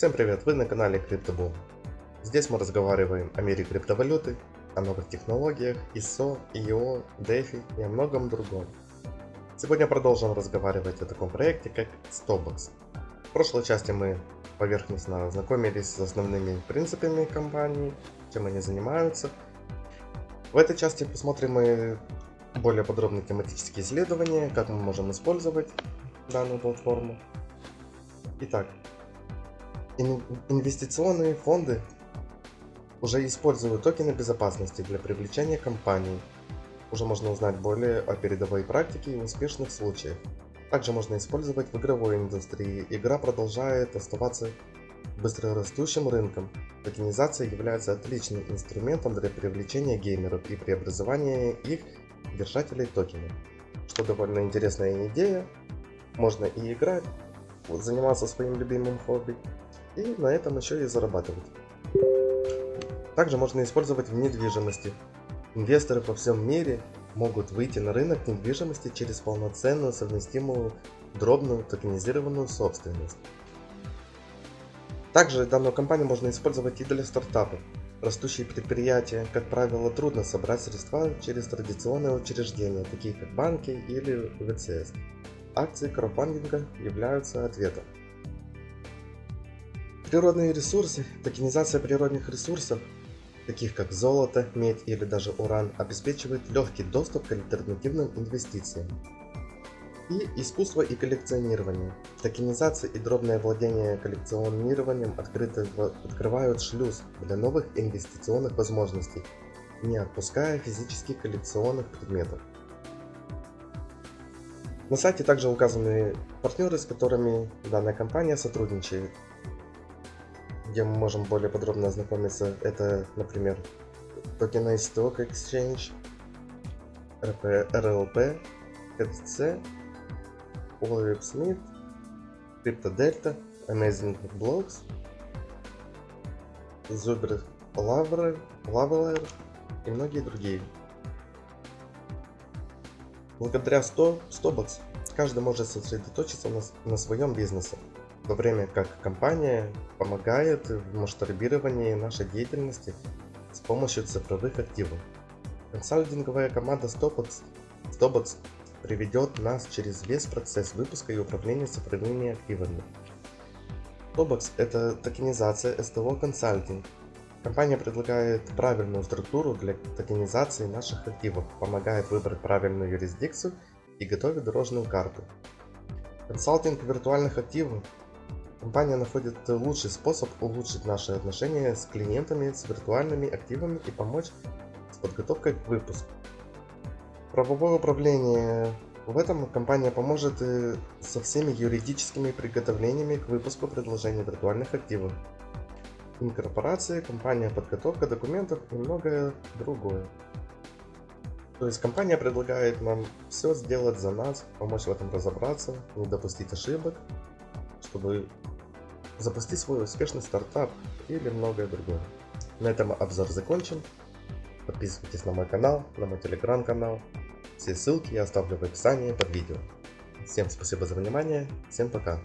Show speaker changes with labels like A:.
A: Всем привет, вы на канале CryptoBull. Здесь мы разговариваем о мире криптовалюты, о новых технологиях, ISO, IO, DeFi и о многом другом. Сегодня продолжим разговаривать о таком проекте, как Stobox. В прошлой части мы поверхностно ознакомились с основными принципами компании, чем они занимаются. В этой части посмотрим мы более подробные тематические исследования, как мы можем использовать данную платформу. Итак, инвестиционные фонды уже используют токены безопасности для привлечения компаний. Уже можно узнать более о передовой практике и успешных случаях. Также можно использовать в игровой индустрии. Игра продолжает оставаться быстрорастущим рынком. Токенизация является отличным инструментом для привлечения геймеров и преобразования их держателей токенов. Что довольно интересная идея. Можно и играть, заниматься своим любимым хобби, и на этом еще и зарабатывать. Также можно использовать в недвижимости. Инвесторы по всем мире могут выйти на рынок недвижимости через полноценную совместимую дробную токенизированную собственность. Также данную компанию можно использовать и для стартапов. Растущие предприятия, как правило, трудно собрать средства через традиционные учреждения, такие как банки или ВЦС. Акции краудфандинга являются ответом. Природные ресурсы, токенизация природных ресурсов, таких как золото, медь или даже уран, обеспечивает легкий доступ к альтернативным инвестициям. И искусство и коллекционирование. Токенизация и дробное владение коллекционированием открыто, открывают шлюз для новых инвестиционных возможностей, не отпуская физических коллекционных предметов. На сайте также указаны партнеры, с которыми данная компания сотрудничает где мы можем более подробно ознакомиться. Это, например, Tokenized Stock Exchange, RP, RLP, KTC, Olive Smith, CryptoDelta, Amazing Blocks, Zuber Laveler и многие другие. Благодаря 100 Stobox каждый может сосредоточиться на, на своем бизнесе то время как компания помогает в масштабировании нашей деятельности с помощью цифровых активов. Консалтинговая команда Stobox, Stobox приведет нас через весь процесс выпуска и управления цифровыми активами. Stobox – это токенизация STO консалтинг. Компания предлагает правильную структуру для токенизации наших активов, помогает выбрать правильную юрисдикцию и готовит дорожную карту. Консалтинг виртуальных активов Компания находит лучший способ улучшить наши отношения с клиентами, с виртуальными активами и помочь с подготовкой к выпуску. Правовое управление. В этом компания поможет со всеми юридическими приготовлениями к выпуску предложений виртуальных активов. Инкорпорация, компания подготовка документов и многое другое. То есть компания предлагает нам все сделать за нас, помочь в этом разобраться, не допустить ошибок, чтобы запустить свой успешный стартап или многое другое. На этом обзор закончен. Подписывайтесь на мой канал, на мой телеграм-канал. Все ссылки я оставлю в описании под видео. Всем спасибо за внимание, всем пока.